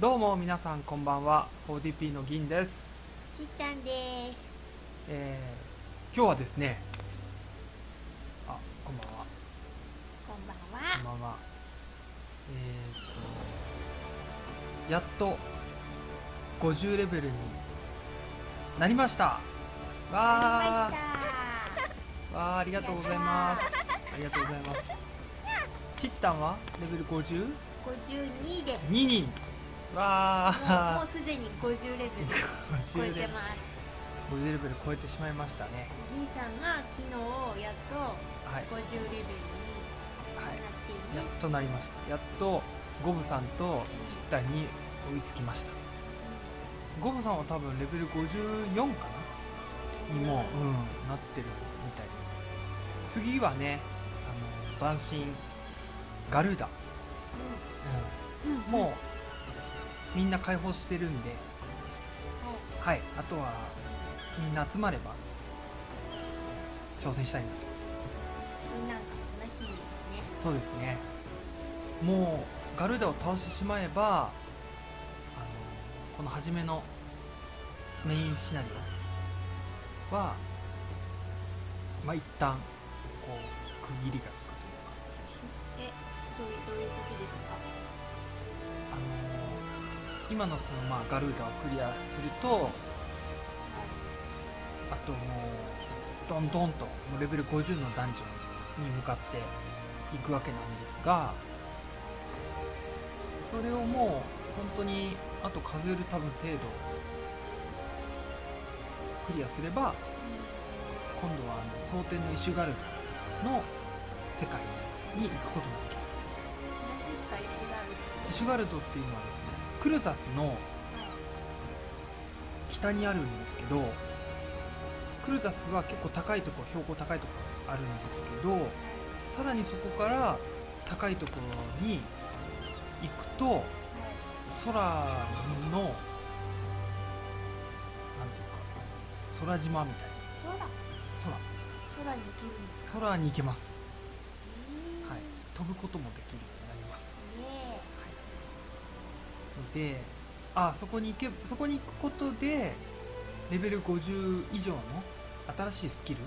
どうも皆さんこんばんは。4DP の銀です、ちったんです。えー、今日はですね。あこんばんは。こんばんこんは。ばんは。えー、っとやっと50レベルになりました。わー。わわーありがとうございます。ありがとうございます。ちったんはレベル 50? 五十二です。2人わもうもあうすでに五十レベル超え50てます。50レベル超えてしまいましたね。銀さんが昨日やっとはい、五十レベルにはい、なっている。やっとなりました。やっとゴブさんとチッタに追いつきました。ゴブさんは多分レベル54かな？にも、うん、なってるみたいです。次はねあの晩神ガルーダ、うん。うん、もうみんな解放してるんで。はい。はい。あとはみんな集まれば挑戦したいなと。なんか楽しみですね。そうですね。もうガルーダを倒してしまえばあのこの初めのメインシナリオはまあ一旦こう区切りがつくというか。え、どういうこと？今のそのまあガルーダをクリアするとあともうどんどんとレベル50のダンジョンに向かっていくわけなんですがそれをもう本当にあと数える多分程度クリアすれば今度はあの蒼天のイシュガルダの世界に行くことができる石ガルドっていうのはクルザスの北にあるんですけどクルザスは結構高いところ標高高いところあるんですけどさらにそこから高いところに行くと空のなんていうか空島みたい空。な空に行けるんですか？空空に行けます、はい、飛ぶこともできるであそこに行けそこに行くことでレベル50以上の新しいスキル、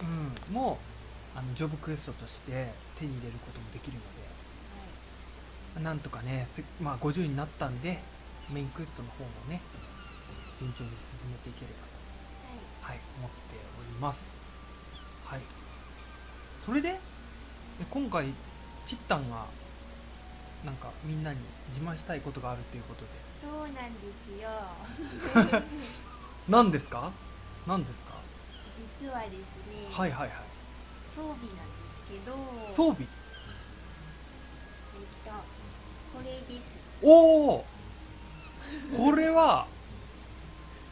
え。うん。うん、もあのジョブクエストとして手に入れることもできるのでなんとかね、せまあ、50になったんでメインクエストの方もね順調に進めていければと、はい、思っておりますはいそれでえ今回チッタンがなんかみんなに自慢したいことがあるということで。そうなんですよ。何ですか？何ですか？実はですね、はいはいはい。装備なんですけど、装備？えっとこれです。おおこれは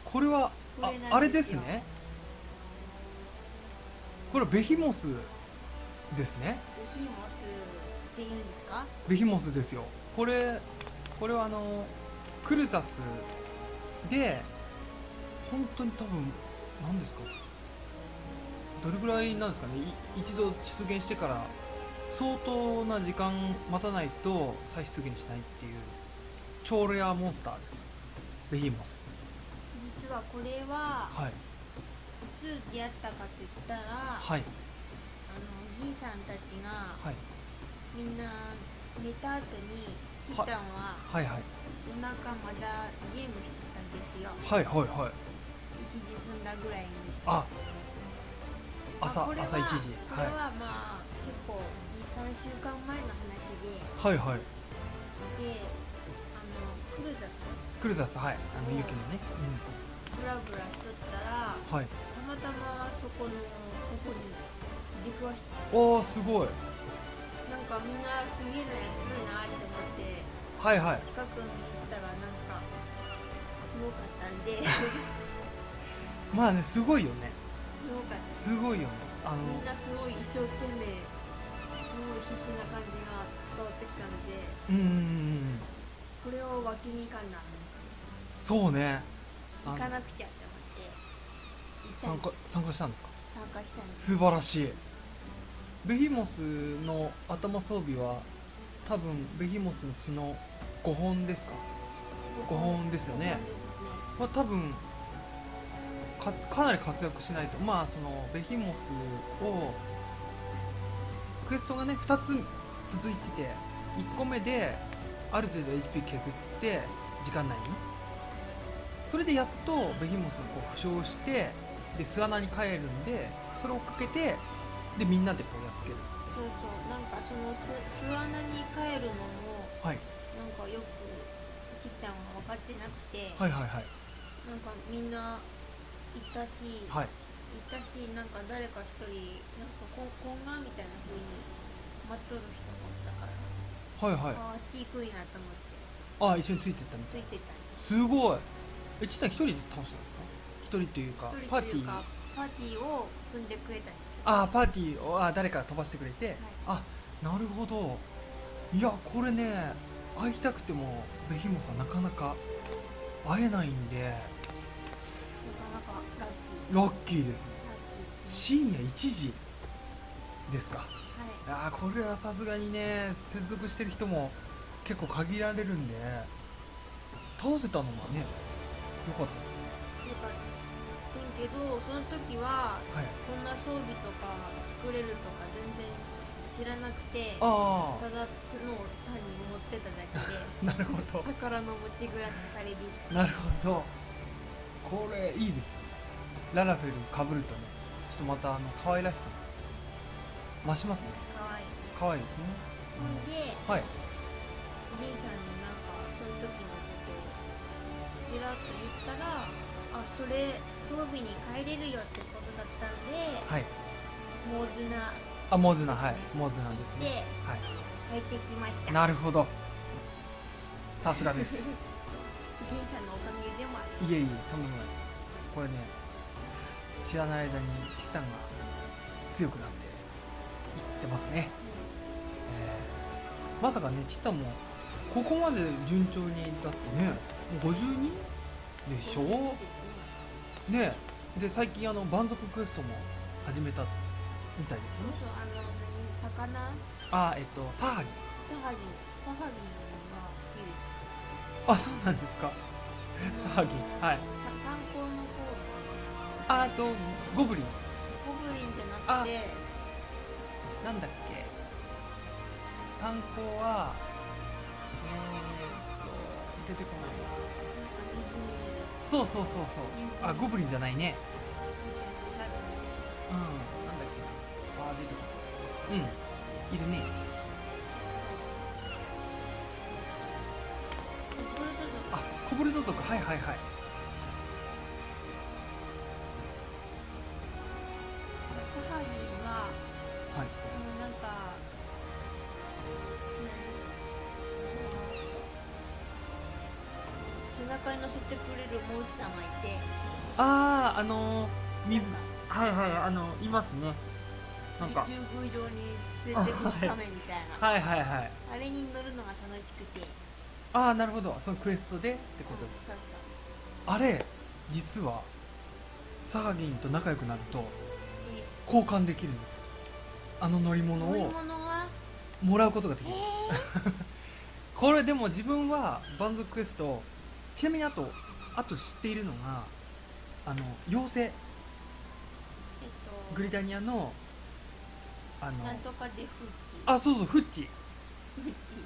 これはああれですね。これベヒモスですね。ベヒモスっていうんですか？ベヒモスですよ。これこれはあのクルザスで本当に多分何ですか？どれぐらいなんですかね？い一度出現してから相当な時間待たないと再出現しないっていう超レアモンスターです。ベヒモス。実はこれははい。いつ出会ったかって言ったら、はい。あの銀さんたちがはいみんな寝た後にチタンははいはい。夜中まだゲームしてたんですよ。はいはいはい。一時済んだぐらいに。あ。朝まあ朝1時。これはまあ結構23週間前の話で。はいはい。はいであのクルザスクルザスはい。あのうん雪のね、ブラブラしとったらうん、はい。たまたまそこのそこに出くわして。おおすごいかみんなすげえのやってるなって思ってはいはい。近くに行ったらなんかすごかったんで。まあねすごいよね。すごかった。すごいよね。あのみんなすごい一生懸命すごい必死な感じが伝わってきたのでうんこれを脇に行かんなそうね。行かなくちゃって思って参加参加したんですか？参加したんです。素晴らしいベヒモスの頭装備は多分ベヒモスの角5本ですか？5本ですよね。まあ多分かなり活躍しないと。まあそのベヒモスをクエストがね2つ続いてて1個目である程度 HP 削って時間内に。それでやっとベヒモスがこう負傷してで巣穴に帰るんでそれをかけてでみんなでこうやっつける。そうそう。なんかその巣巣穴に帰るのもはい。なんかよくキッタンは分かってなくて、はいはいはい。なんかみんないたし、はい。いたしなんか誰か一人なんかこ懇願みたいな風に待っとる人もおったから、はいはい。あああっち行くんやと思って。あ一緒についてったみたいついてた。すすごい。えちったん一人で倒したんですか？一人というか一人パーティーパーティーを組んでくれたんですよあーパーティーをあー誰かが飛ばしてくれて、はあなるほど。いやこれね会いたくてもベヒモさんなかなか会えないんで。なかなかラッキー。ラッキーですね。深夜1時ですか。はい。いやーこれはさすがにね接続してる人も結構限られるんで。倒せたのはね良かったですね。よかったけどその時ははい。こんな装備とか作れるとか全然知らなくてあただの単に持ってただけであ なるほど。宝の持ちグラスされでしたなるほど。これいいですよララフェルかぶるとね。ちょっとまたあの可愛らしさ。が増しますね。かわい。い可愛いですね、ほんでうんはい。おじいさんになんかそういう時のことをちらっと言ったらあそれ装備に変えれるよってことだったんではい。モーズナ。あモズナはい。モズナですね。はい。変えてきました。なるほど。さすがです。銀さんのおかげでもある。いえいえとんでもないです。これね知らない間にチタンが強くなっていってますね、えーまさかねチタンもここまで順調にだってねもう52でしょ？ねで最近あの蛮族クエストも始めたみたいですよ。そうそうあの何魚？あえっとサハギ。サハギ。サハギが好きです。あそうなんですか。サハギ。はい。た炭鉱の方。ああとゴブリン。ゴブリンじゃなくて。なんだっけ。炭鉱はえー、っと出てこないそうそうそうそう。あゴブリンじゃないね。うん。なんだっけ。なあー出てこないうん。いるね。あコブルド族。はいはいはい。何背中に乗せてくれるモンスターがいて。あああのー、水。はいはいあのいますね。なんか。竜宮城に連れてくるためみたいな、はいはいはい。あれに乗るのが楽しくて。ああなるほど。そのクエストでってこと？ですそうあれ実はサハギンと仲良くなると交換できるんですよ。あの乗り物乗りを物は？もらうことができえるー、これでも自分は蛮族クエストちなみにあとあと知っているのがあの妖精。えっと。グリタニアのあのなんとかでフッチ。あそうそうフッチ。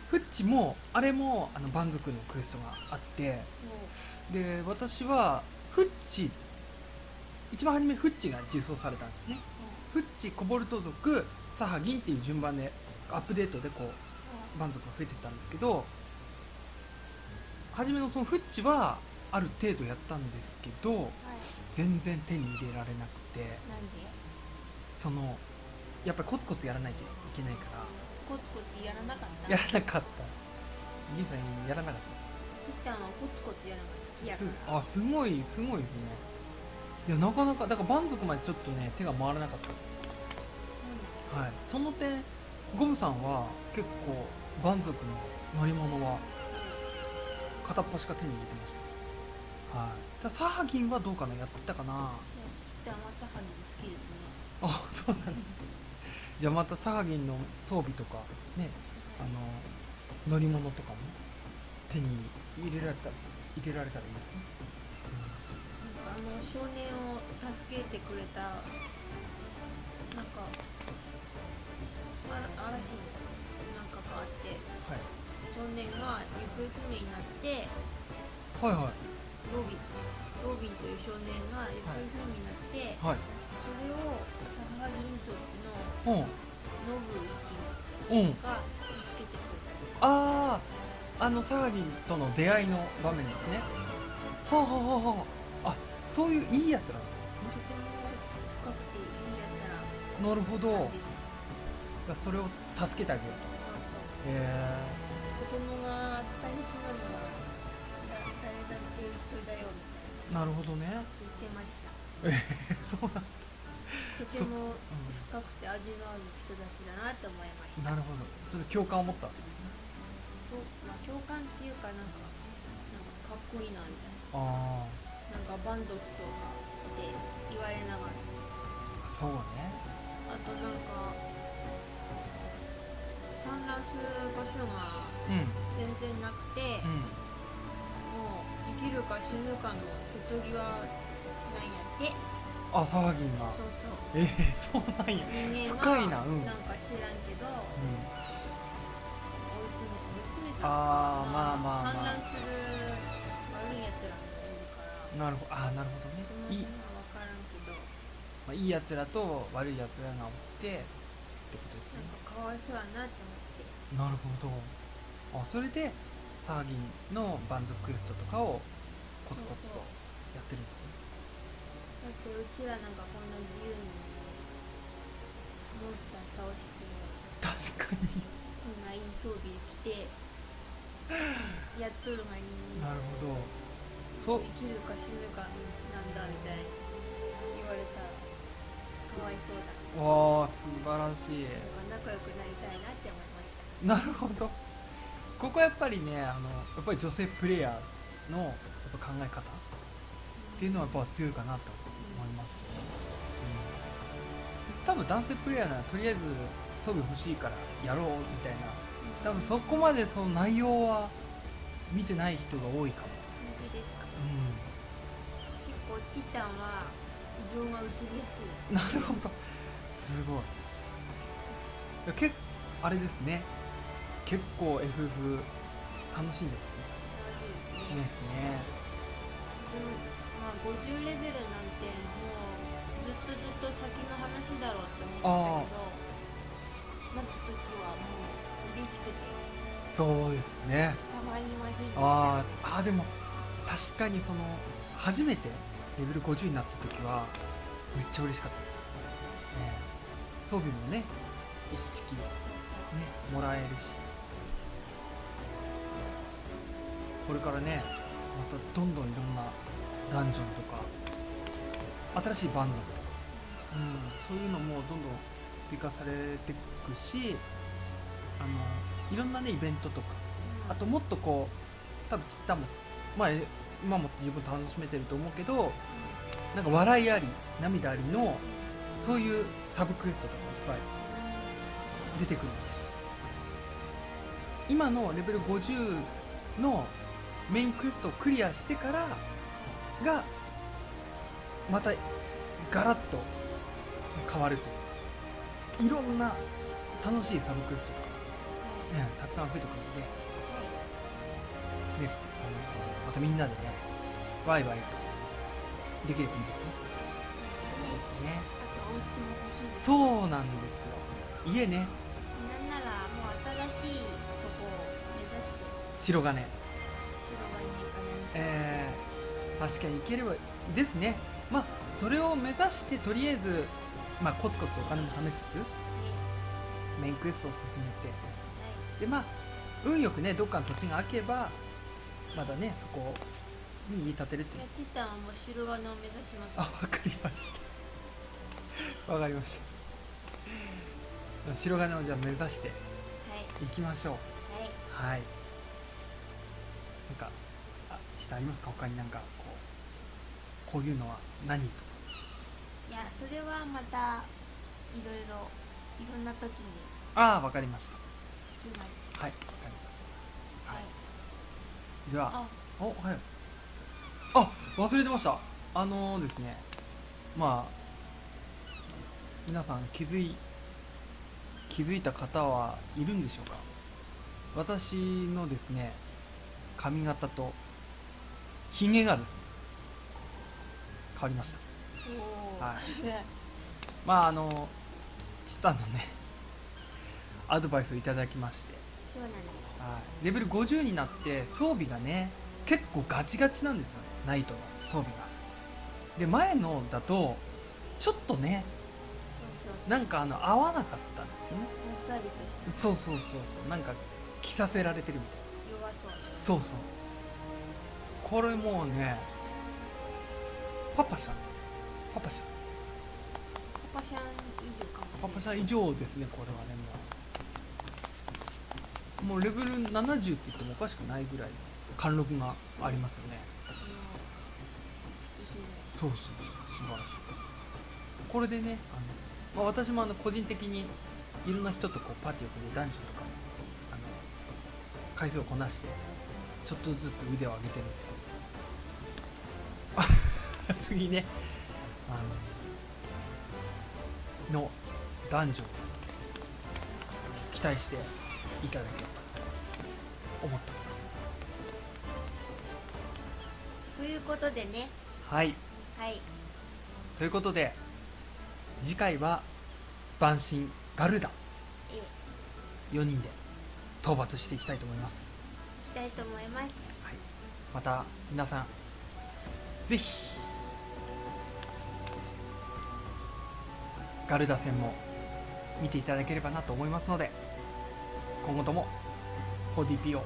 フッチ。もあれもあの蛮族のクエストがあってもで私はフッチ一番初めフッチが実装されたんですね。うフッチコボルト族サハギンっていう順番でアップデートでこう蛮族が増えてったんですけど初めのそのフッチはある程度やったんですけどはい。全然手に入れられなくて。なんで？そのやっぱりコツコツやらないといけないから。コツコツやらなかった？やらなかった。兄さんやらなかっキッタンはコツコツやるのが好きやから。あすごいすごいですね。いやなかなかだから蛮族までちょっとね手が回らなかった。はい。その点ゴブさんは結構蛮族の乗り物は片っ端か手に入れてました。はい。だサハギンはどうかなやってたかな。うんキッタンはサハギ好きですね。あそうなんですじゃあまたサハギンの装備とかねあの乗り物とかも手に入れられた入れられたらいいですね、なんかあの少年を助けてくれたなんかあら嵐なんかがあって。はい、少年が行方不明になってはいはい。ロビンロビンという少年が行方不明になって、はい。それを佐々木院長のうん。ノブ一うん。が助けてくれたんですあああの騒ぎとの出会いの場面ですね。はあはあはあはあ。あそういういいやつらなんでとても深くていいやつらす。ねなるほど。なんですそれを助けてあげようそうそう。とへえななるほどね。言ってました。え ーそうなんとてもう深くて味のある人たちだなって思いました。なるほど。ちょっと共感を持ったそう、まあ、共感っていうかなんかなんかかっこいいなみたいあななんかバンドとかって言われながら。あそうね。あとなんか産卵する場所がうん。全然なくて、うん。もう生きるか死ぬかの瀬戸際なんやって。あ騒ぎが。そうそう。えー、そうなんや。人間が深いなうん。なんか知らんけど、うん。追い詰め追い詰めたあーまあまあまあ。反乱する悪いやつらもいるから。なるほど。あーなるほどね。いい,、辺は分からんけど。まあ、いいやつらと悪いやつらがおってってことですね。なんかかわいそうやなって思って。なるほど。あそれで騒ぎのバンズクエストとかをコツコツとやってるんですね。だってうちらなんかこんな自由にモンスター倒して確かに。こんないい装備着てやっとるがになるほど。そう。生きるか死ぬかなんだみたいに言われたらかわいそうだ。わあ素晴らしい。仲良くなりたいなって思いました。なるほどここやっぱりねあのやっぱり女性プレイヤーのやっぱ考え方っていうのはやっぱ強いかなと思います。ね、うん、多分男性プレイヤーならとりあえず装備欲しいからやろうみたいな。多分そこまでその内容は見てない人が多いかも、本当ですか？う結構チタンは異常が移りやすい。ん、なるほど。すごい。結あれですね結構 FF 楽しんでますね。楽しいですね。ですねうんまあ50レベルなんてもうずっとずっと先の話だろうって思ってたけどなった時はもう嬉しくて。そうですね。たまりませんでした。あーあーでも確かにその初めてレベル50になった時はめっちゃ嬉しかったです、ね、装備もね一式ねもらえるしこれからねまたどんどんいろんなダンジョンとか新しいバン族とか、うん、そういうのもどんどん追加されていくしあのいろんなねイベントとかうん。あともっとこう多分ちったもまあえ今も十分楽しめてると思うけどなんか笑いあり涙ありのそういうサブクエストとかもいっぱい出てくるの。で今のレベル50のメインクエストをクリアしてからがまたガラッと変わるといういろんな楽しいサブクエストとか、ね、たくさん増えてくるのでね、あのまたみんなでね、ワイワイとできればいいですね。ですね。あとお家も欲しいですそうなんですよ。家ね、なんならもう新しいとこを目指して白金。えー、確かに行ければですね。まあ、それを目指して、とりあえず、まあ、コツコツお金も貯めつつ、メインクエストを進めて、で、まあ、運よくね、どっかの土地が空けば、まだね、そこに家建てるっていうチタンはもう白金を目指しますあ、わかりました。わかりました。白金をじゃあ目指してはいいきましょう。はいはい。なんか、あ、ちょっとありますか？他になんか、こう、こういうのは何とか。いやそれはまたいろいろいろんな時にああ、わかりました。はい、わかりました。はい。ではあおはいあ忘れてましたあのですねまあ皆さん気づい気づいた方はいるんでしょうか？私のですね髪型とひげがですね変わりました。はい。まああのチッタンのねアドバイスをいただきまして。そうなんです。はい、レベル50になって装備がね結構ガチガチなんですよね。ナイトの装備が。で前のだとちょっとねなんかあの合わなかったんですよね。そうそうそうそう。なんか着させられてるみたい弱そう。なそうそうこれもうねパパシャンですよパパシャンパパシャン以上かもパパシャン以上ですねこれはねもう。もうレベル70って言ってもおかしくないぐらいの貫禄がありますよね。そうそうそう素晴らしい。これでねあの、まあ、私もあの個人的にいろんな人とこうパーティーを組んでダンジョンとかもあの回数をこなしてちょっとずつ腕を上げてる。あ 次ね。あののダンジョン期待していただければと思っております。ということでね。はい。はい。ということで次回は晩神ガルダ。え4人で討伐していきたいと思います、いきたいと思います。はい、また皆さんぜひガルダ戦も見ていただければなと思いますので今後とも 4DP をよ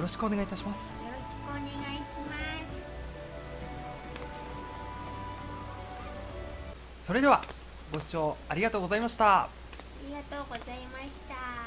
ろしくお願いいたします。よろしくお願いします。それではご視聴ありがとうございました。ありがとうございました